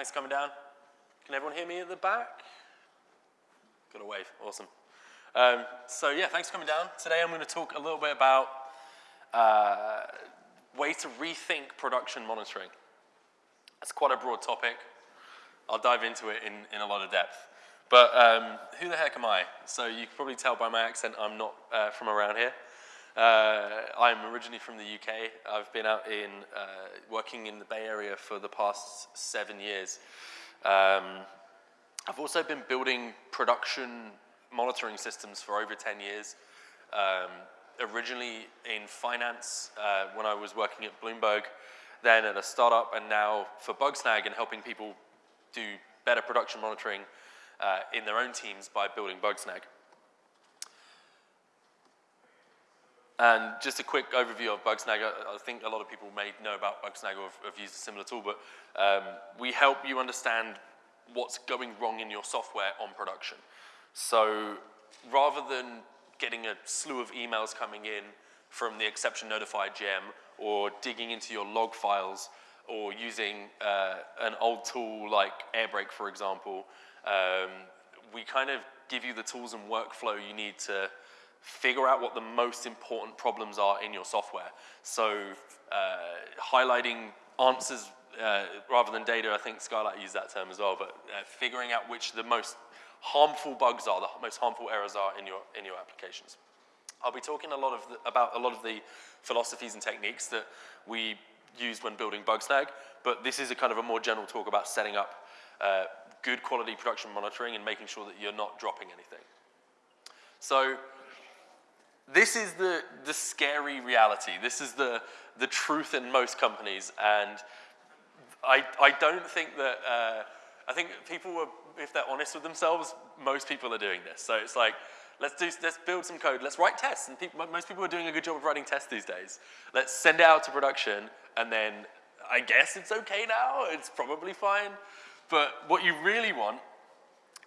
Thanks for coming down. Can everyone hear me at the back? Got a wave, awesome. Um, so yeah, thanks for coming down. Today I'm going to talk a little bit about uh, ways to rethink production monitoring. It's quite a broad topic. I'll dive into it in, in a lot of depth. But um, who the heck am I? So you can probably tell by my accent I'm not uh, from around here. Uh, I'm originally from the UK. I've been out in uh, working in the Bay Area for the past seven years. Um, I've also been building production monitoring systems for over 10 years. Um, originally in finance uh, when I was working at Bloomberg, then at a startup, and now for Bugsnag and helping people do better production monitoring uh, in their own teams by building Bugsnag. And just a quick overview of Bugsnag. I, think a lot of people may know about Bugsnag or have, have used a similar tool, but um, we help you understand what's going wrong in your software on production. So rather than getting a slew of emails coming in from the exception notified gem or digging into your log files or using uh, an old tool like Airbrake, for example, um, we kind of give you the tools and workflow you need to figure out what the most important problems are in your software. So uh, highlighting answers uh, rather than data, I think Skylight used that term as well, but uh, figuring out which the most harmful bugs are, the most harmful errors are in your, in your applications. I'll be talking a lot of the, about a lot of the philosophies and techniques that we use when building Bugsnag, but this is a kind of a more general talk about setting up uh, good quality production monitoring and making sure that you're not dropping anything. So this is the, the scary reality. This is the, the truth in most companies. And I, I don't think that, uh, I think people were, if they're honest with themselves, most people are doing this. So it's like, let's, do, let's build some code, let's write tests. And people, most people are doing a good job of writing tests these days. Let's send it out to production, and then I guess it's okay now, it's probably fine. But what you really want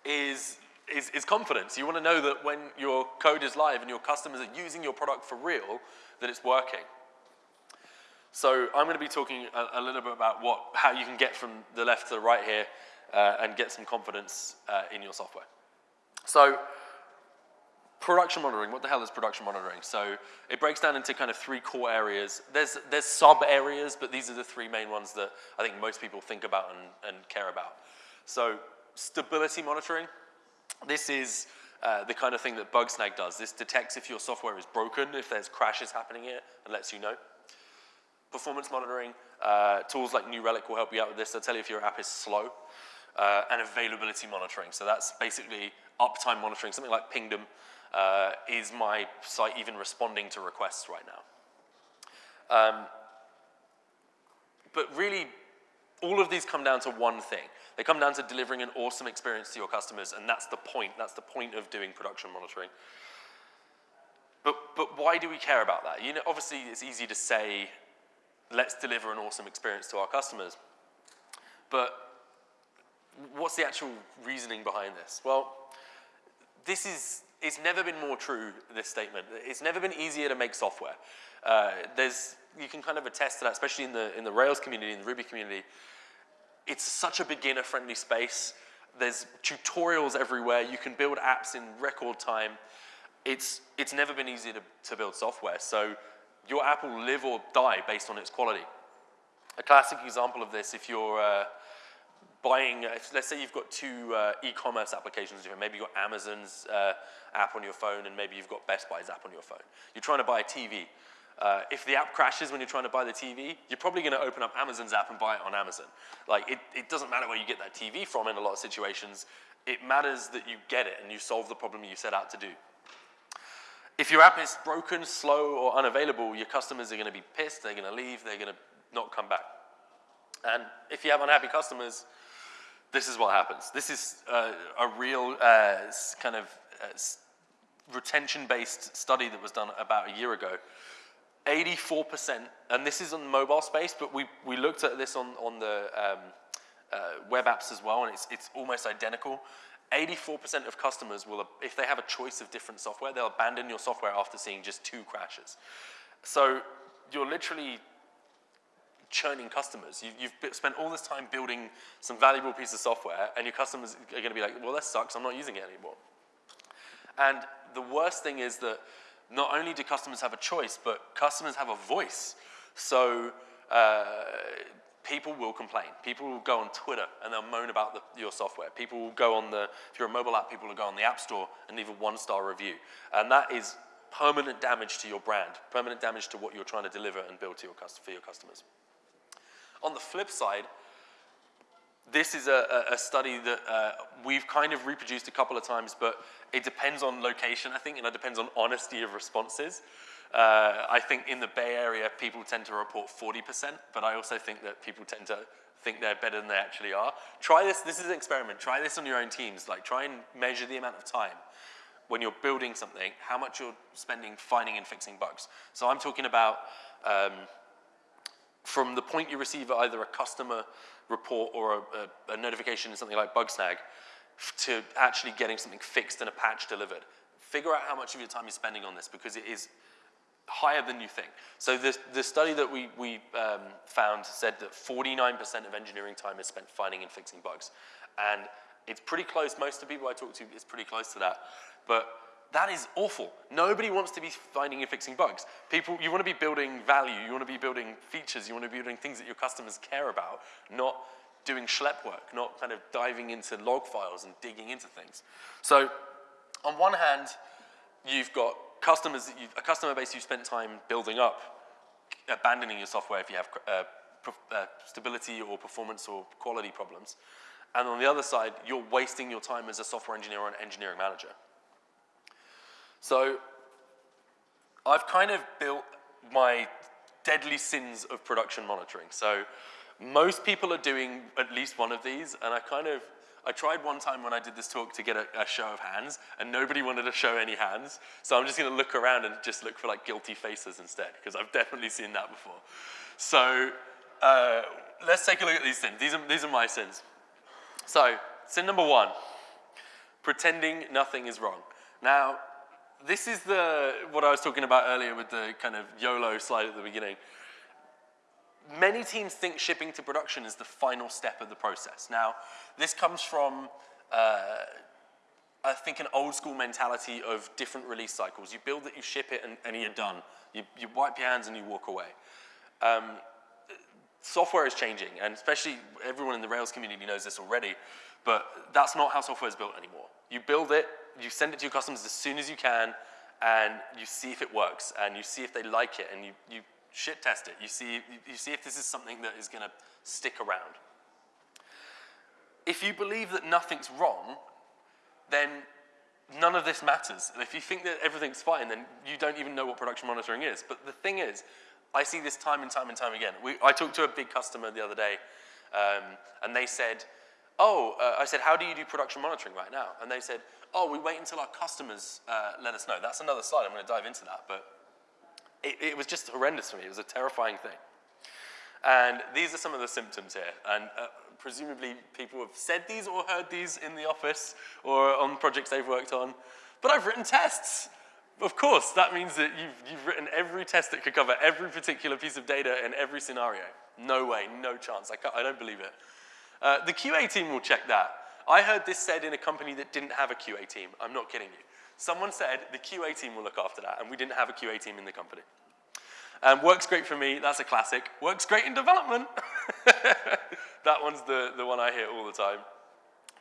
is, is, is confidence. You want to know that when your code is live and your customers are using your product for real, that it's working. So I'm going to be talking a, a little bit about what, how you can get from the left to the right here uh, and get some confidence uh, in your software. So production monitoring, what the hell is production monitoring? So it breaks down into kind of three core areas. There's, there's sub areas, but these are the three main ones that I think most people think about and, and care about. So stability monitoring, this is uh, the kind of thing that Bugsnag does. This detects if your software is broken, if there's crashes happening here, and lets you know. Performance monitoring, uh, tools like New Relic will help you out with this. They'll tell you if your app is slow. Uh, and availability monitoring. So that's basically uptime monitoring, something like Pingdom uh, is my site even responding to requests right now? Um, but really, all of these come down to one thing. They come down to delivering an awesome experience to your customers, and that's the point. That's the point of doing production monitoring. But, but why do we care about that? You know, obviously, it's easy to say, let's deliver an awesome experience to our customers. But what's the actual reasoning behind this? Well, this is it's never been more true, this statement. It's never been easier to make software. Uh, there's, you can kind of attest to that, especially in the, in the Rails community, in the Ruby community. It's such a beginner-friendly space. There's tutorials everywhere. You can build apps in record time. It's, it's never been easier to, to build software. So your app will live or die based on its quality. A classic example of this, if you're, uh, buying, uh, let's say you've got two uh, e-commerce applications, maybe you've got Amazon's uh, app on your phone and maybe you've got Best Buy's app on your phone. You're trying to buy a TV. Uh, if the app crashes when you're trying to buy the TV, you're probably going to open up Amazon's app and buy it on Amazon. Like, it, it doesn't matter where you get that TV from in a lot of situations. It matters that you get it and you solve the problem you set out to do. If your app is broken, slow, or unavailable, your customers are going to be pissed, they're going to leave, they're going to not come back. And if you have unhappy customers, this is what happens. This is uh, a real uh, kind of uh, retention-based study that was done about a year ago. 84%, and this is on the mobile space, but we, we looked at this on, on the um, uh, web apps as well, and it's, it's almost identical. 84% of customers will, if they have a choice of different software, they'll abandon your software after seeing just two crashes. So you're literally churning customers. You've, you've spent all this time building some valuable piece of software, and your customers are going to be like, well, that sucks, I'm not using it anymore. And the worst thing is that not only do customers have a choice, but customers have a voice. So uh, people will complain. People will go on Twitter and they'll moan about the, your software. People will go on the, if you're a mobile app, people will go on the App Store and leave a one-star review. And that is permanent damage to your brand, permanent damage to what you're trying to deliver and build to your, for your customers. On the flip side, this is a, a study that uh, we've kind of reproduced a couple of times, but it depends on location, I think, and it depends on honesty of responses. Uh, I think in the Bay Area, people tend to report 40%, but I also think that people tend to think they're better than they actually are. Try this, this is an experiment. Try this on your own teams. Like, try and measure the amount of time when you're building something, how much you're spending finding and fixing bugs. So I'm talking about um, from the point you receive either a customer report or a, a, a notification in something like Bugsnag to actually getting something fixed and a patch delivered. Figure out how much of your time you're spending on this because it is higher than you think. So the, the study that we, we um, found said that 49% of engineering time is spent finding and fixing bugs. And it's pretty close, most of the people I talk to is pretty close to that. But that is awful. Nobody wants to be finding and fixing bugs. People, you want to be building value, you want to be building features, you want to be building things that your customers care about, not doing schlep work, not kind of diving into log files and digging into things. So on one hand, you've got customers, that a customer base you've spent time building up, abandoning your software if you have uh, uh, stability or performance or quality problems. And on the other side, you're wasting your time as a software engineer or an engineering manager. So I've kind of built my deadly sins of production monitoring. So most people are doing at least one of these, and I kind of, I tried one time when I did this talk to get a, a show of hands, and nobody wanted to show any hands. So I'm just gonna look around and just look for like guilty faces instead, because I've definitely seen that before. So uh, let's take a look at these sins. These are, these are my sins. So sin number one, pretending nothing is wrong. Now, this is the, what I was talking about earlier with the kind of YOLO slide at the beginning. Many teams think shipping to production is the final step of the process. Now, this comes from, uh, I think, an old school mentality of different release cycles. You build it, you ship it, and, and you're done. You, you, wipe your hands and you walk away. Um, software is changing, and especially everyone in the Rails community knows this already, but that's not how software is built anymore. You build it, you send it to your customers as soon as you can, and you see if it works, and you see if they like it, and you, you shit test it. You see, you see if this is something that is going to stick around. If you believe that nothing's wrong, then none of this matters. And if you think that everything's fine, then you don't even know what production monitoring is. But the thing is, I see this time and time and time again. We, I talked to a big customer the other day, um, and they said, oh, uh, I said, how do you do production monitoring right now? And they said, oh, we wait until our customers uh, let us know. That's another slide. I'm going to dive into that. But it, it, was just horrendous for me. It was a terrifying thing. And these are some of the symptoms here. And uh, presumably people have said these or heard these in the office or on projects they've worked on. But I've written tests. Of course, that means that you've, you've written every test that could cover every particular piece of data in every scenario. No way, no chance. I, I don't believe it. Uh, the QA team will check that. I heard this said in a company that didn't have a QA team. I'm not kidding you. Someone said the QA team will look after that, and we didn't have a QA team in the company. Um, works great for me, that's a classic. Works great in development. that one's the, the one I hear all the time.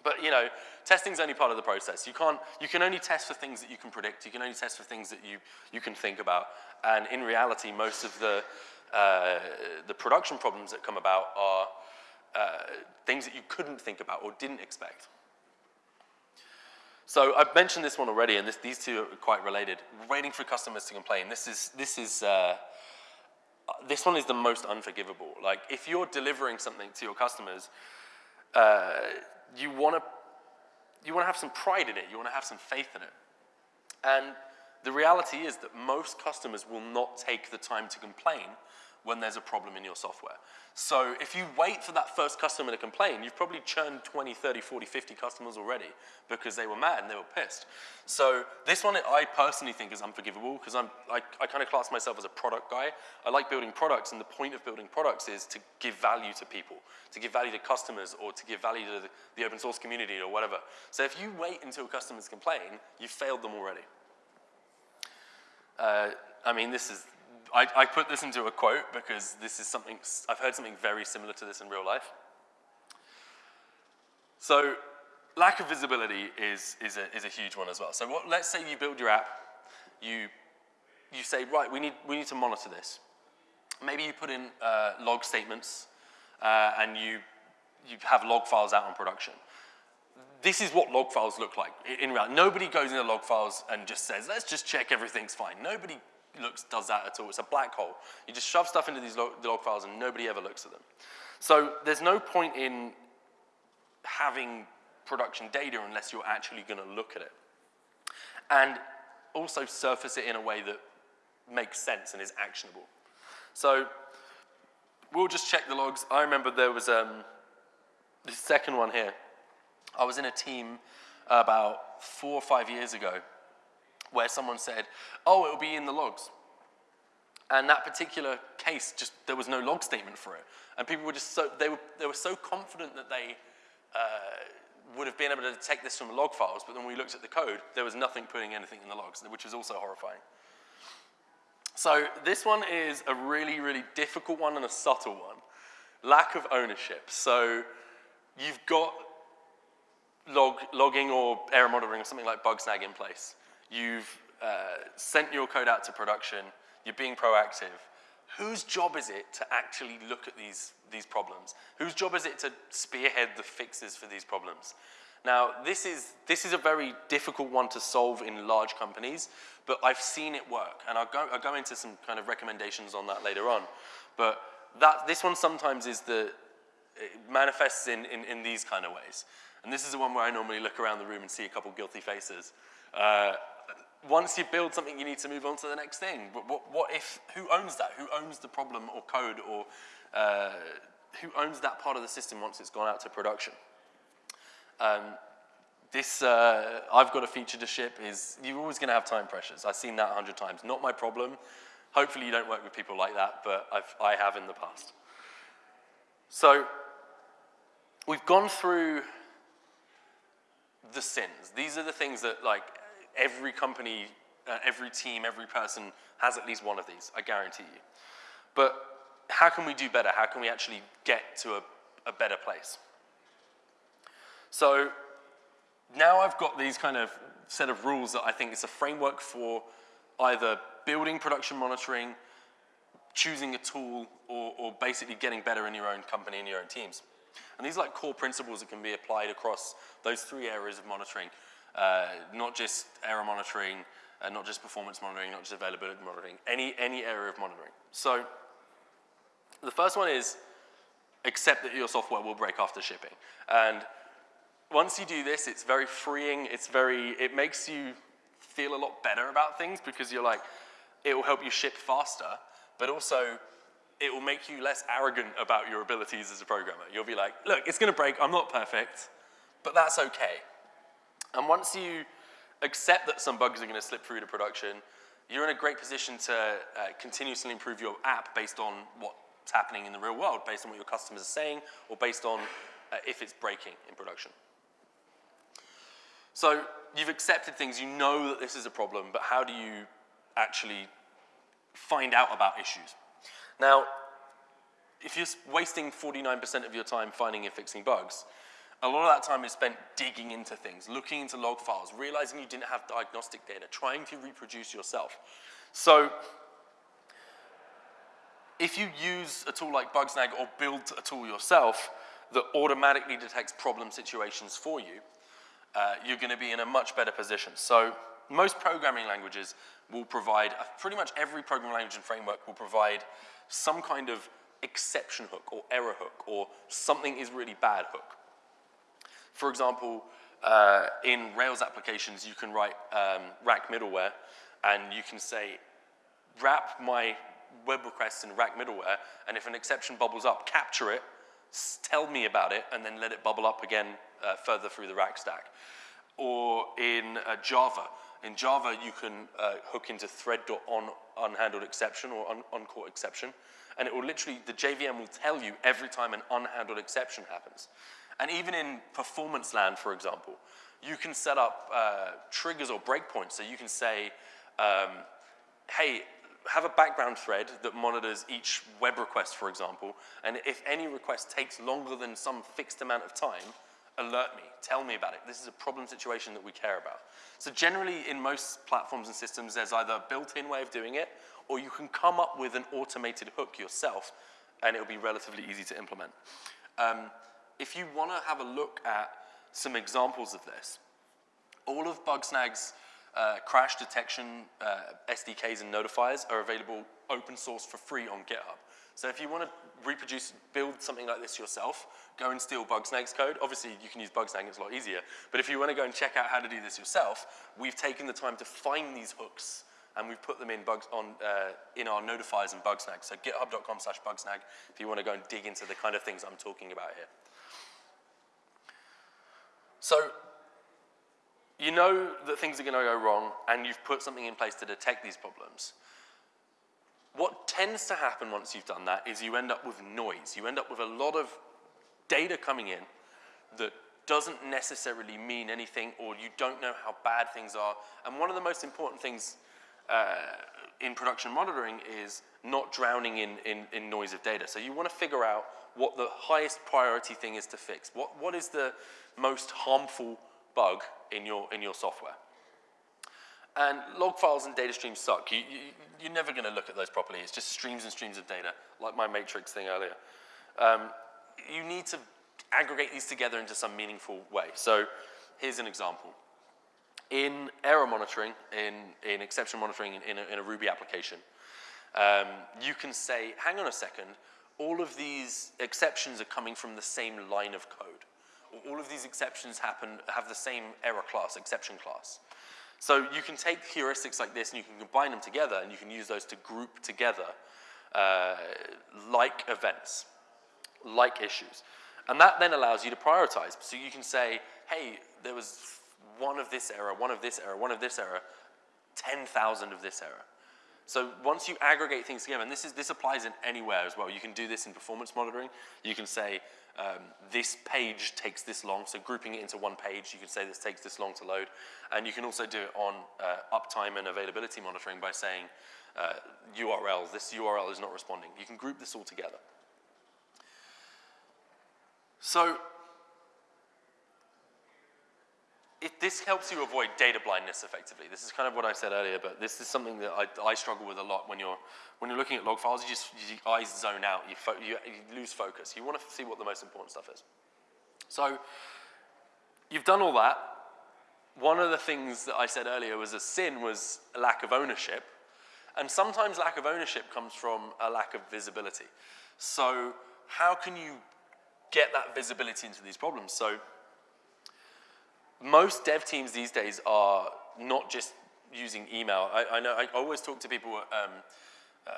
But you know, testing's only part of the process. You can't, you can only test for things that you can predict. You can only test for things that you, you can think about. And in reality, most of the, uh, the production problems that come about are uh, things that you couldn't think about or didn't expect. So I've mentioned this one already, and this, these two are quite related. Waiting for customers to complain. This is, this is, uh, this one is the most unforgivable. Like, if you're delivering something to your customers, uh, you want to you want to have some pride in it. You want to have some faith in it. And the reality is that most customers will not take the time to complain when there's a problem in your software. So if you wait for that first customer to complain, you've probably churned 20, 30, 40, 50 customers already because they were mad and they were pissed. So this one I personally think is unforgivable because I'm, I, I kind of class myself as a product guy. I like building products and the point of building products is to give value to people, to give value to customers or to give value to the, the open source community or whatever. So if you wait until customers complain, you've failed them already. Uh, I mean, this is I, I put this into a quote because this is something, I've heard something very similar to this in real life. So lack of visibility is, is, a, is a huge one as well. So what, let's say you build your app, you, you say, right, we need, we need to monitor this. Maybe you put in uh, log statements uh, and you, you have log files out on production. This is what log files look like in reality. Nobody goes into log files and just says, let's just check everything's fine. Nobody looks, does that at all. It's a black hole. You just shove stuff into these log, log files and nobody ever looks at them. So there's no point in having production data unless you're actually going to look at it. And also surface it in a way that makes sense and is actionable. So we'll just check the logs. I remember there was um, the second one here. I was in a team about four or five years ago where someone said, oh, it'll be in the logs. And that particular case, just there was no log statement for it. And people were just so, they were, they were so confident that they uh, would have been able to detect this from log files, but then when we looked at the code, there was nothing putting anything in the logs, which is also horrifying. So this one is a really, really difficult one and a subtle one. Lack of ownership. So you've got log, logging or error monitoring or something like Bugsnag in place. You've uh, sent your code out to production. You're being proactive. Whose job is it to actually look at these, these problems? Whose job is it to spearhead the fixes for these problems? Now, this is, this is a very difficult one to solve in large companies, but I've seen it work. And I'll go, I'll go into some kind of recommendations on that later on. But that, this one sometimes is the, manifests in, in, in these kind of ways. And this is the one where I normally look around the room and see a couple guilty faces. Uh, once you build something, you need to move on to the next thing. But what, what if, who owns that? Who owns the problem or code or uh, who owns that part of the system once it's gone out to production? Um, this, uh, I've got a feature to ship is, you're always gonna have time pressures. I've seen that a hundred times. Not my problem. Hopefully you don't work with people like that, but I've, I have in the past. So, we've gone through the sins. These are the things that like every company, uh, every team, every person has at least one of these, I guarantee you. But how can we do better? How can we actually get to a, a better place? So now I've got these kind of set of rules that I think is a framework for either building production monitoring, choosing a tool, or, or basically getting better in your own company and your own teams. And these are like core principles that can be applied across those three areas of monitoring. Uh, not just error monitoring, uh, not just performance monitoring, not just availability monitoring, any, any area of monitoring. So the first one is accept that your software will break after shipping. And once you do this, it's very freeing. It's very, it makes you feel a lot better about things because you're like, it will help you ship faster, but also it will make you less arrogant about your abilities as a programmer. You'll be like, look, it's gonna break, I'm not perfect, but that's okay. And once you accept that some bugs are going to slip through to production, you're in a great position to uh, continuously improve your app based on what's happening in the real world, based on what your customers are saying, or based on uh, if it's breaking in production. So you've accepted things, you know that this is a problem, but how do you actually find out about issues? Now, if you're wasting 49% of your time finding and fixing bugs, a lot of that time is spent digging into things, looking into log files, realizing you didn't have diagnostic data, trying to reproduce yourself. So if you use a tool like Bugsnag or build a tool yourself that automatically detects problem situations for you, uh, you're going to be in a much better position. So most programming languages will provide, uh, pretty much every programming language and framework will provide some kind of exception hook or error hook or something is really bad hook. For example, uh, in Rails applications, you can write um, rack middleware, and you can say, wrap my web requests in rack middleware, and if an exception bubbles up, capture it, tell me about it, and then let it bubble up again uh, further through the rack stack. Or in uh, Java, in Java, you can uh, hook into thread.on unhandled exception or un uncaught exception, and it will literally, the JVM will tell you every time an unhandled exception happens. And even in performance land, for example, you can set up uh, triggers or breakpoints. So you can say, um, hey, have a background thread that monitors each web request, for example, and if any request takes longer than some fixed amount of time, alert me, tell me about it. This is a problem situation that we care about. So generally in most platforms and systems, there's either a built-in way of doing it, or you can come up with an automated hook yourself, and it'll be relatively easy to implement. Um, if you want to have a look at some examples of this, all of Bugsnag's uh, crash detection uh, SDKs and notifiers are available open source for free on GitHub. So if you want to reproduce, build something like this yourself, go and steal Bugsnag's code. Obviously, you can use Bugsnag, it's a lot easier. But if you want to go and check out how to do this yourself, we've taken the time to find these hooks and we've put them in bugs on uh, in our notifiers and Bugsnag. So github.com slash Bugsnag if you want to go and dig into the kind of things I'm talking about here. So you know that things are going to go wrong and you've put something in place to detect these problems. What tends to happen once you've done that is you end up with noise. You end up with a lot of data coming in that doesn't necessarily mean anything or you don't know how bad things are. And one of the most important things uh, in production monitoring is not drowning in, in, in noise of data. So you want to figure out what the highest priority thing is to fix. What, what is the most harmful bug in your, in your software. And log files and data streams suck. You, you, you're never going to look at those properly. It's just streams and streams of data, like my matrix thing earlier. Um, you need to aggregate these together into some meaningful way. So here's an example. In error monitoring, in, in exception monitoring in, in, a, in a Ruby application, um, you can say, hang on a second, all of these exceptions are coming from the same line of code all of these exceptions happen, have the same error class, exception class. So you can take heuristics like this and you can combine them together and you can use those to group together uh, like events, like issues. And that then allows you to prioritize. So you can say, hey, there was one of this error, one of this error, one of this error, 10,000 of this error. So once you aggregate things together, and this, is, this applies in anywhere as well. You can do this in performance monitoring. You can say, um, this page takes this long, so grouping it into one page, you can say this takes this long to load. And you can also do it on uh, uptime and availability monitoring by saying uh, URL, this URL is not responding. You can group this all together. So it, this helps you avoid data blindness effectively. This is kind of what I said earlier, but this is something that I, I struggle with a lot when you're, when you're looking at log files. You just, your eyes zone out, you, you, you lose focus. You want to see what the most important stuff is. So you've done all that. One of the things that I said earlier was a sin was a lack of ownership. And sometimes lack of ownership comes from a lack of visibility. So how can you get that visibility into these problems? So most dev teams these days are not just using email. I, I know I always talk to people, um, uh,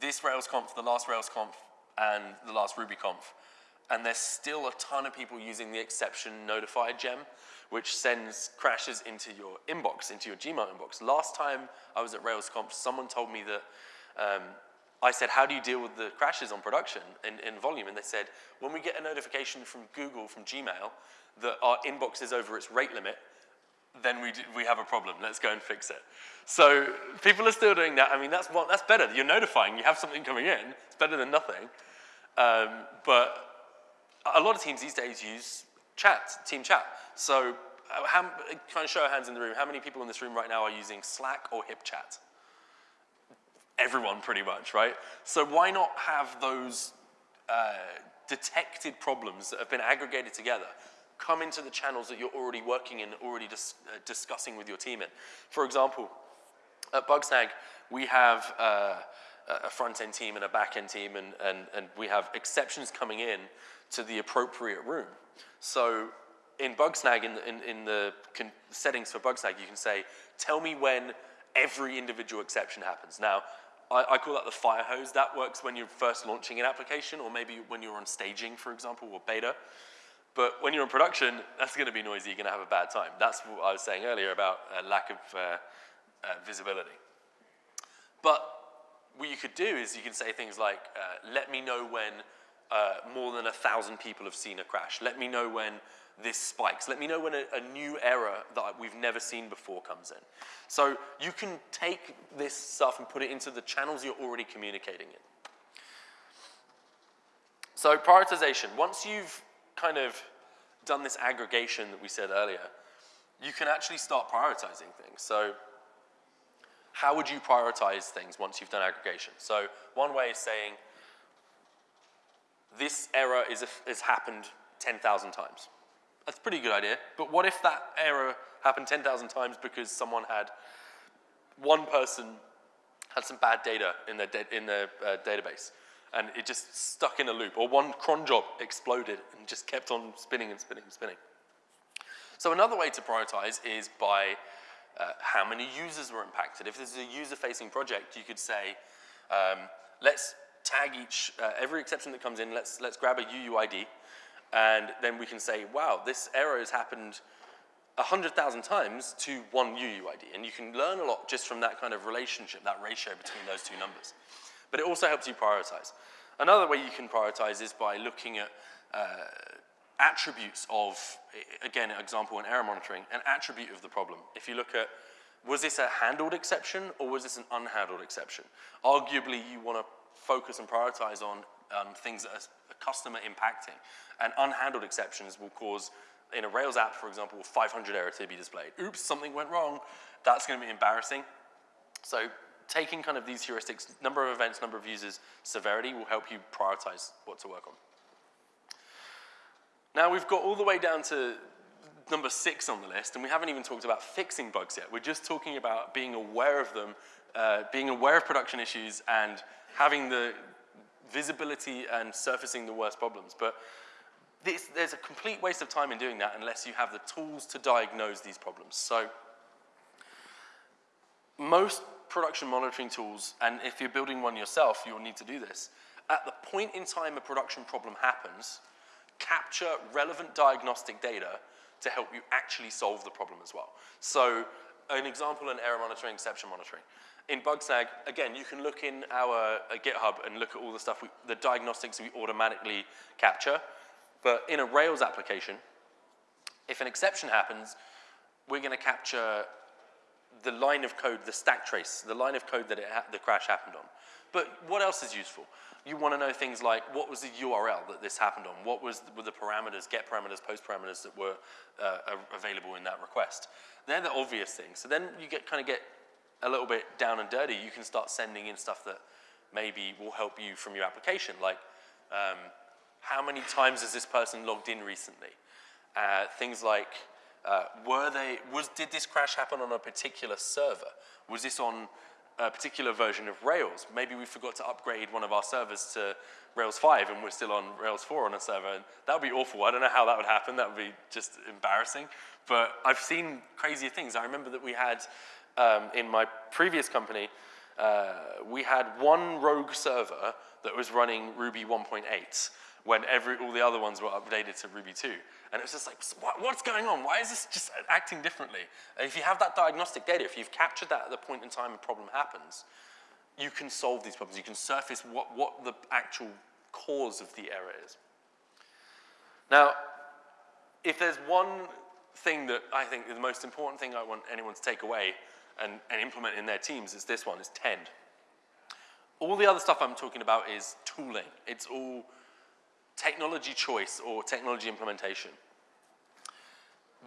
this RailsConf, the last RailsConf, and the last RubyConf, and there's still a ton of people using the exception notify gem, which sends crashes into your inbox, into your Gmail inbox. Last time I was at RailsConf, someone told me that um, I said, how do you deal with the crashes on production in, in volume? And they said, when we get a notification from Google, from Gmail, that our inbox is over its rate limit, then we, do, we have a problem. Let's go and fix it. So people are still doing that. I mean, that's, one, that's better. You're notifying. You have something coming in. It's better than nothing. Um, but a lot of teams these days use chat, team chat. So uh, how, kind of show of hands in the room, how many people in this room right now are using Slack or HipChat? Everyone, pretty much, right? So why not have those uh, detected problems that have been aggregated together come into the channels that you're already working in, already dis uh, discussing with your team in. For example, at Bugsnag, we have uh, a front-end team and a back-end team, and, and, and we have exceptions coming in to the appropriate room. So in Bugsnag, in the, in, in the settings for Bugsnag, you can say, tell me when every individual exception happens. Now, I, I call that the fire hose. That works when you're first launching an application or maybe when you're on staging, for example, or beta. But when you're in production, that's going to be noisy. You're going to have a bad time. That's what I was saying earlier about uh, lack of uh, uh, visibility. But what you could do is you can say things like, uh, let me know when uh, more than a thousand people have seen a crash. Let me know when this spikes. Let me know when a, a, new error that we've never seen before comes in. So you can take this stuff and put it into the channels you're already communicating in. So prioritization, once you've kind of done this aggregation that we said earlier, you can actually start prioritizing things. So how would you prioritize things once you've done aggregation? So one way is saying, this error is, is happened 10,000 times. That's a pretty good idea. But what if that error happened 10,000 times because someone had, one person had some bad data in their, in their uh, database and it just stuck in a loop, or one cron job exploded and just kept on spinning and spinning and spinning. So another way to prioritize is by uh, how many users were impacted. If this is a user-facing project, you could say, um, let's tag each, uh, every exception that comes in, let's, let's grab a UUID, and then we can say, wow, this error has happened 100,000 times to one UUID. And you can learn a lot just from that kind of relationship, that ratio between those two numbers. But it also helps you prioritize. Another way you can prioritize is by looking at uh, attributes of, again, an example in error monitoring, an attribute of the problem. If you look at, was this a handled exception or was this an unhandled exception? Arguably, you want to focus and prioritize on um, things that are customer impacting. And unhandled exceptions will cause, in a Rails app, for example, 500 error to be displayed. Oops, something went wrong. That's going to be embarrassing. So taking kind of these heuristics, number of events, number of users, severity will help you prioritize what to work on. Now we've got all the way down to number six on the list, and we haven't even talked about fixing bugs yet. We're just talking about being aware of them, uh, being aware of production issues, and having the visibility and surfacing the worst problems. But this, there's a complete waste of time in doing that unless you have the tools to diagnose these problems. So most production monitoring tools, and if you're building one yourself, you'll need to do this. At the point in time a production problem happens, capture relevant diagnostic data to help you actually solve the problem as well. So an example in error monitoring, exception monitoring. In Bugsnag, again, you can look in our uh, GitHub and look at all the stuff, we, the diagnostics we automatically capture. But in a Rails application, if an exception happens, we're going to capture the line of code, the stack trace, the line of code that the crash happened on. But what else is useful? You want to know things like what was the URL that this happened on? What was were the parameters, get parameters, post parameters that were uh, available in that request? They're the obvious things. So then you get kind of get a little bit down and dirty. You can start sending in stuff that maybe will help you from your application, like um, how many times has this person logged in recently? Uh, things like uh, were they, was, did this crash happen on a particular server? Was this on a particular version of Rails? Maybe we forgot to upgrade one of our servers to Rails 5 and we're still on Rails 4 on a server. And that would be awful. I don't know how that would happen. That would be just embarrassing. But I've seen crazier things. I remember that we had, um, in my previous company, uh, we had one rogue server that was running Ruby 1.8 when every, all the other ones were updated to Ruby 2. And it was just like, what, what's going on? Why is this just acting differently? And if you have that diagnostic data, if you've captured that at the point in time a problem happens, you can solve these problems. You can surface what, what the actual cause of the error is. Now, if there's one thing that I think the most important thing I want anyone to take away and, and implement in their teams is this one, is Tend. All the other stuff I'm talking about is tooling. It's all technology choice or technology implementation.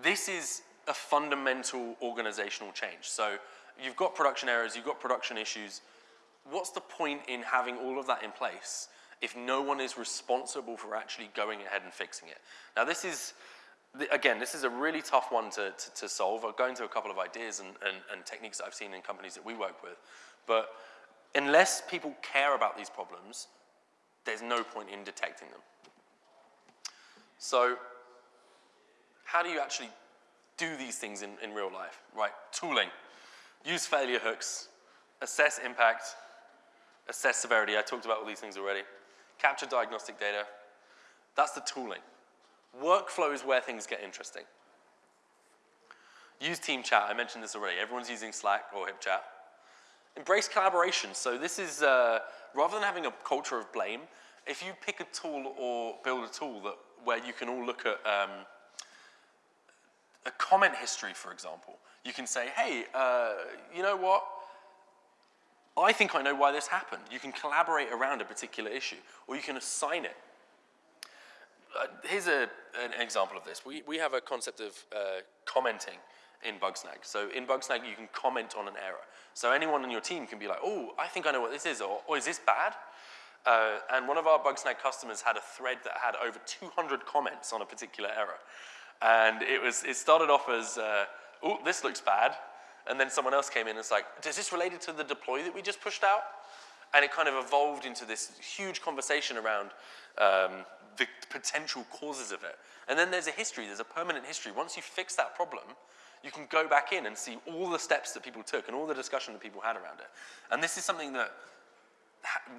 This is a fundamental organizational change. So you've got production errors, you've got production issues. What's the point in having all of that in place if no one is responsible for actually going ahead and fixing it? Now this is, again, this is a really tough one to, to, to solve. I'll go into a couple of ideas and, and, and techniques that I've seen in companies that we work with. But unless people care about these problems, there's no point in detecting them. So how do you actually do these things in, in real life, right? Tooling, use failure hooks, assess impact, assess severity. I talked about all these things already. Capture diagnostic data. That's the tooling. Workflow is where things get interesting. Use team chat. I mentioned this already. Everyone's using Slack or HipChat. Embrace collaboration. So this is, uh, rather than having a culture of blame, if you pick a tool or build a tool that, where you can all look at um, a comment history, for example, you can say, hey, uh, you know what? I think I know why this happened. You can collaborate around a particular issue, or you can assign it. Uh, here's a, an example of this. We, we have a concept of uh, commenting in Bugsnag. So in Bugsnag, you can comment on an error. So anyone on your team can be like, oh, I think I know what this is, or, or oh, is this bad? Uh, and one of our Bugsnag customers had a thread that had over 200 comments on a particular error. And it, was, it started off as, uh, oh, this looks bad. And then someone else came in and was like, is this related to the deploy that we just pushed out? And it kind of evolved into this huge conversation around um, the potential causes of it. And then there's a history, there's a permanent history. Once you fix that problem, you can go back in and see all the steps that people took and all the discussion that people had around it. And this is something that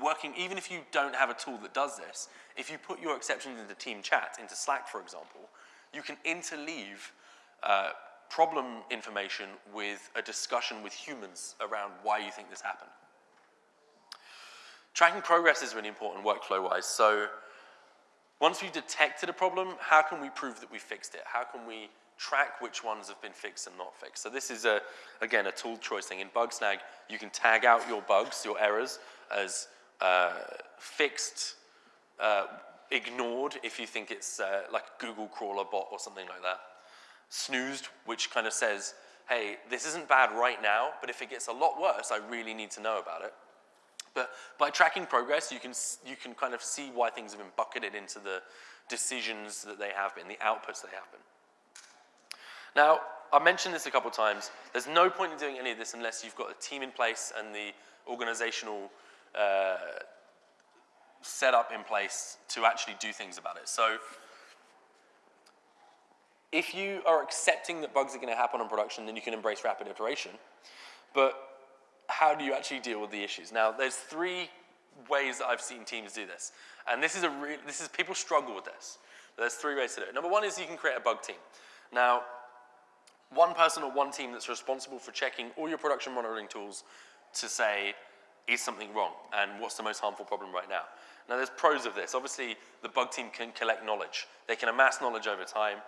working, even if you don't have a tool that does this, if you put your exceptions into team chat, into Slack, for example, you can interleave uh, problem information with a discussion with humans around why you think this happened. Tracking progress is really important workflow-wise. So once we've detected a problem, how can we prove that we fixed it? How can we track which ones have been fixed and not fixed? So this is, a, again, a tool choice thing. In Bugsnag, you can tag out your bugs, your errors, as uh, fixed, uh, ignored if you think it's uh, like Google crawler bot or something like that. Snoozed, which kind of says, hey, this isn't bad right now, but if it gets a lot worse, I really need to know about it. But by tracking progress, you can, you can kind of see why things have been bucketed into the decisions that they have been, the outputs they have been. Now, I mentioned this a couple times. There's no point in doing any of this unless you've got a team in place and the organizational uh, setup in place to actually do things about it. So if you are accepting that bugs are going to happen on production, then you can embrace rapid iteration. But how do you actually deal with the issues? Now, there's three ways that I've seen teams do this. And this is a real, this is, people struggle with this. There's three ways to do it. Number one is you can create a bug team. Now, one person or one team that's responsible for checking all your production monitoring tools to say, is something wrong? And what's the most harmful problem right now? Now, there's pros of this. Obviously, the bug team can collect knowledge. They can amass knowledge over time.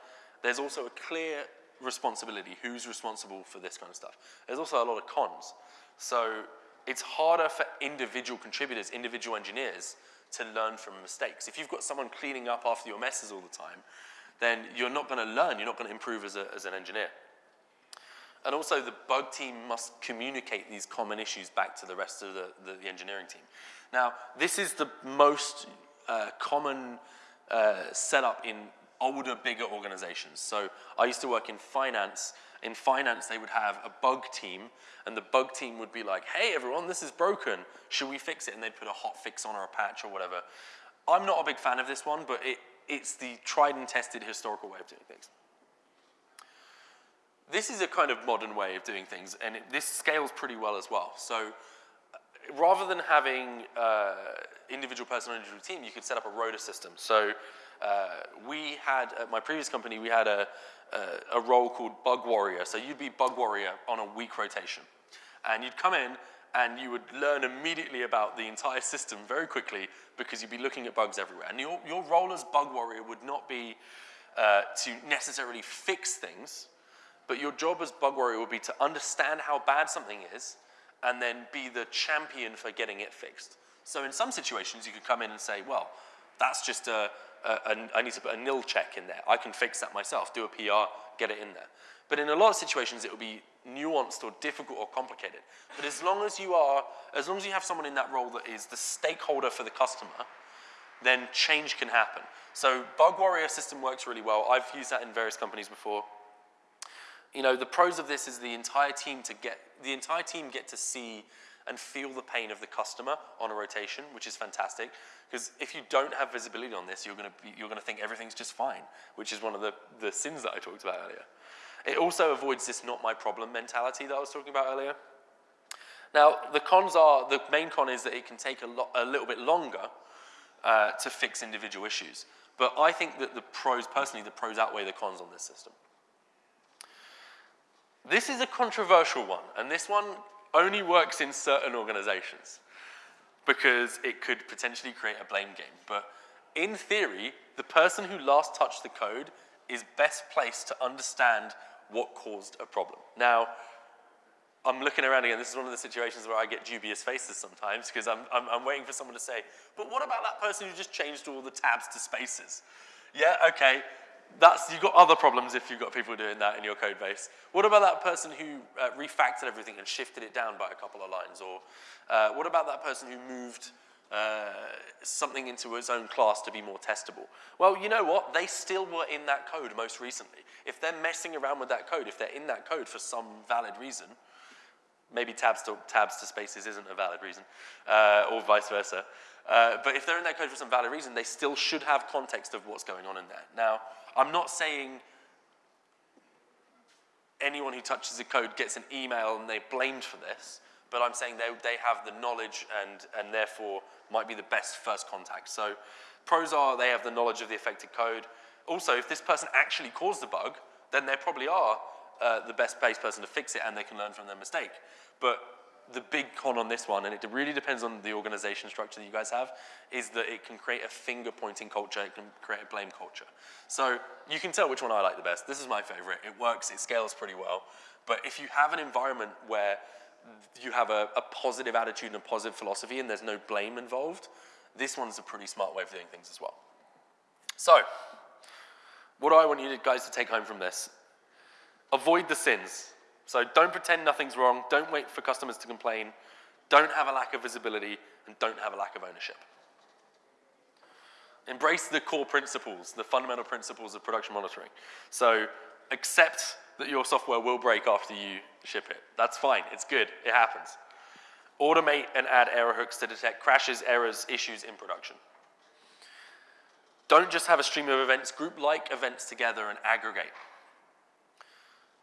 There's also a clear responsibility, who's responsible for this kind of stuff. There's also a lot of cons. So it's harder for individual contributors, individual engineers, to learn from mistakes. If you've got someone cleaning up after your messes all the time, then you're not going to learn, you're not going to improve as, a, as an engineer. And also the bug team must communicate these common issues back to the rest of the, the, the engineering team. Now, this is the most uh, common uh, setup in older, bigger organizations. So I used to work in finance. In finance, they would have a bug team, and the bug team would be like, hey, everyone, this is broken. Should we fix it? And they'd put a hot fix on or a patch or whatever. I'm not a big fan of this one, but it, it's the tried and tested historical way of doing things. This is a kind of modern way of doing things, and it, this scales pretty well as well. So rather than having uh, individual person on individual team, you could set up a rota system. So uh, we had, at my previous company, we had a, a, a role called bug warrior. So you'd be bug warrior on a week rotation. And you'd come in and you would learn immediately about the entire system very quickly because you'd be looking at bugs everywhere. And your, your role as bug warrior would not be uh, to necessarily fix things, but your job as bug warrior would be to understand how bad something is and then be the champion for getting it fixed. So in some situations, you could come in and say, well, that's just a, a, a, I need to put a nil check in there. I can fix that myself, do a PR, get it in there. But in a lot of situations, it will be nuanced or difficult or complicated. But as long as you are, as long as you have someone in that role that is the stakeholder for the customer, then change can happen. So Bug Warrior system works really well. I've used that in various companies before you know, the pros of this is the entire team to get, the entire team get to see and feel the pain of the customer on a rotation, which is fantastic. Because if you don't have visibility on this, you're gonna, be, you're gonna think everything's just fine, which is one of the, the sins that I talked about earlier. It also avoids this not my problem mentality that I was talking about earlier. Now, the cons are, the main con is that it can take a, lo- a little bit longer uh, to fix individual issues. But I think that the pros, personally, the pros outweigh the cons on this system. This is a controversial one, and this one only works in certain organizations because it could potentially create a blame game. But in theory, the person who last touched the code is best placed to understand what caused a problem. Now, I'm looking around again. This is one of the situations where I get dubious faces sometimes because I'm, I'm, I'm, waiting for someone to say, but what about that person who just changed all the tabs to spaces? Yeah, okay. That's, you've got other problems if you've got people doing that in your code base. What about that person who uh, refactored everything and shifted it down by a couple of lines? Or uh, what about that person who moved uh, something into its own class to be more testable? Well, you know what? They still were in that code most recently. If they're messing around with that code, if they're in that code for some valid reason, maybe tabs to, tabs to spaces isn't a valid reason, uh, or vice versa. Uh, but if they're in that code for some valid reason, they still should have context of what's going on in there. Now, I'm not saying anyone who touches the code gets an email and they're blamed for this, but I'm saying they, they have the knowledge and, and therefore might be the best first contact. So pros are they have the knowledge of the affected code. Also, if this person actually caused the bug, then they probably are uh, the best based person to fix it and they can learn from their mistake. But the big con on this one, and it really depends on the organization structure that you guys have, is that it can create a finger pointing culture, it can create a blame culture. So you can tell which one I like the best. This is my favorite. It works, it scales pretty well. But if you have an environment where you have a, a positive attitude and a positive philosophy and there's no blame involved, this one's a pretty smart way of doing things as well. So, what do I want you guys to take home from this? Avoid the sins. So don't pretend nothing's wrong. Don't wait for customers to complain. Don't have a lack of visibility and don't have a lack of ownership. Embrace the core principles, the fundamental principles of production monitoring. So accept that your software will break after you ship it. That's fine, it's good, it happens. Automate and add error hooks to detect crashes, errors, issues in production. Don't just have a stream of events, group like events together and aggregate.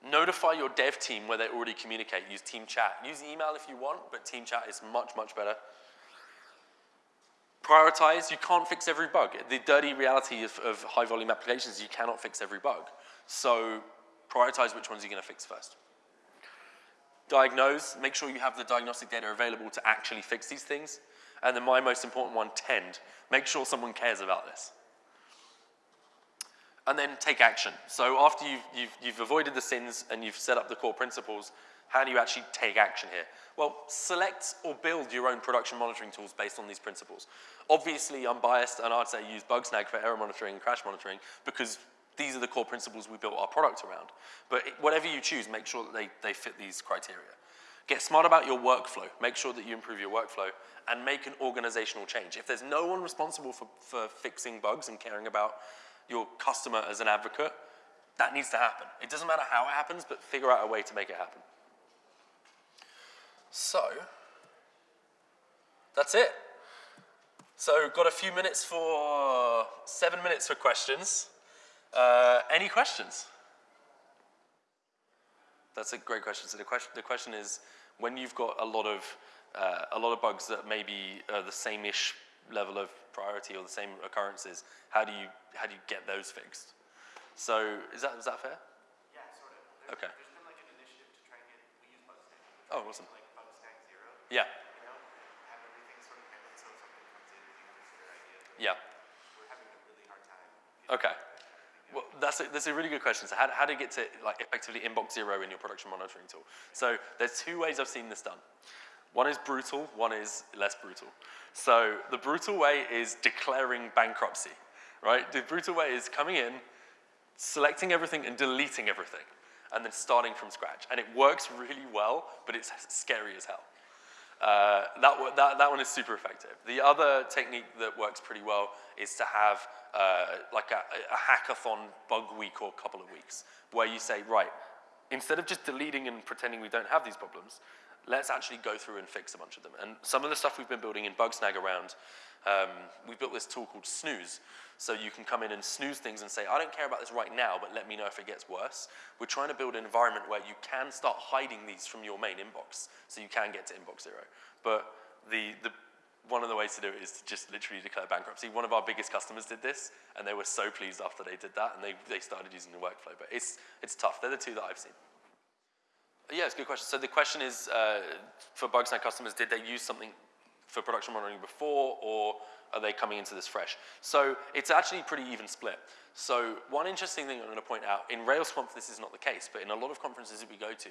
Notify your dev team where they already communicate. Use team chat. Use email if you want, but team chat is much, much better. Prioritize. You can't fix every bug. The dirty reality of, of high volume applications you cannot fix every bug. So prioritize which ones you're going to fix first. Diagnose. Make sure you have the diagnostic data available to actually fix these things. And then my most important one, tend. Make sure someone cares about this and then take action. So after you've, you've, you've, avoided the sins and you've set up the core principles, how do you actually take action here? Well, select or build your own production monitoring tools based on these principles. Obviously, I'm biased and I'd say use Bugsnag for error monitoring and crash monitoring because these are the core principles we built our product around. But whatever you choose, make sure that they, they fit these criteria. Get smart about your workflow. Make sure that you improve your workflow and make an organizational change. If there's no one responsible for, for fixing bugs and caring about your customer as an advocate, that needs to happen. It doesn't matter how it happens, but figure out a way to make it happen. So, that's it. So, got a few minutes for, seven minutes for questions. Uh, any questions? That's a great question. So the question, the question is, when you've got a lot of, uh, a lot of bugs that maybe are the same-ish level of priority or the same occurrences, how do you, how do you get those fixed? So is that, is that fair? Yeah, sort of. There's, okay. There's been like an initiative to try and get, we use Bugsnag. Oh, awesome. Like Bugsnag Zero. Yeah. You know, have everything sort of handled so if something comes in, you it's their idea. Yeah. We're having a really hard time. Okay. Well, that's a, that's a really good question. So how, how to get to like effectively inbox zero in your production monitoring tool? So there's two ways I've seen this done. One is brutal, one is less brutal. So the brutal way is declaring bankruptcy, right? The brutal way is coming in, selecting everything and deleting everything, and then starting from scratch. And it works really well, but it's scary as hell. Uh, that, that, that one is super effective. The other technique that works pretty well is to have uh, like a, a hackathon bug week or a couple of weeks, where you say, right, instead of just deleting and pretending we don't have these problems, let's actually go through and fix a bunch of them. And some of the stuff we've been building in Bugsnag around, um, we built this tool called Snooze. So you can come in and snooze things and say, I don't care about this right now, but let me know if it gets worse. We're trying to build an environment where you can start hiding these from your main inbox, so you can get to inbox zero. But the, the one of the ways to do it is to just literally declare bankruptcy. One of our biggest customers did this, and they were so pleased after they did that, and they, they started using the workflow. But it's, it's tough. They're the two that I've seen. Yeah, it's a good question. So the question is, uh, for Bugsnag customers, did they use something for production monitoring before, or are they coming into this fresh? So it's actually pretty even split. So one interesting thing I'm going to point out, in RailsConf this is not the case, but in a lot of conferences that we go to,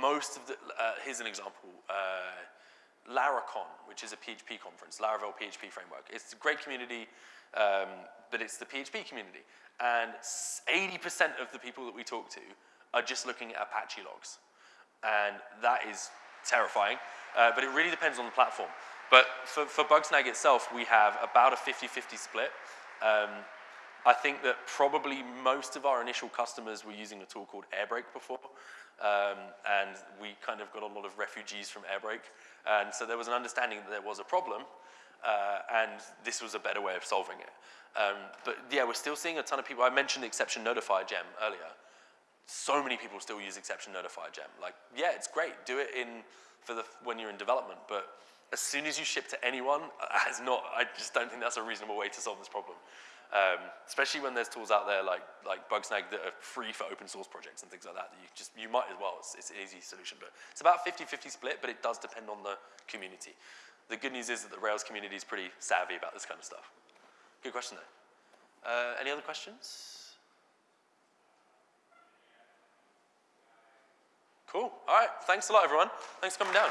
most of the, uh, here's an example, uh, Laracon, which is a PHP conference, Laravel PHP framework. It's a great community, um, but it's the PHP community. And 80% of the people that we talk to are just looking at Apache logs. And that is terrifying, uh, but it really depends on the platform. But for, for Bugsnag itself, we have about a 50-50 split. Um, I think that probably most of our initial customers were using a tool called Airbrake before, um, and we kind of got a lot of refugees from Airbrake. And so there was an understanding that there was a problem, uh, and this was a better way of solving it. Um, but yeah, we're still seeing a ton of people. I mentioned the exception notifier gem earlier. So many people still use exception notifier gem. Like, yeah, it's great. Do it in for the when you're in development, but as soon as you ship to anyone, as not, I just don't think that's a reasonable way to solve this problem. Um, especially when there's tools out there like, like Bugsnag that are free for open source projects and things like that, that you just, you might as well, it's, it's an easy solution. But it's about 50-50 split, but it does depend on the community. The good news is that the Rails community is pretty savvy about this kind of stuff. Good question though. Uh, any other questions? Cool. All right. Thanks a lot, everyone. Thanks for coming down.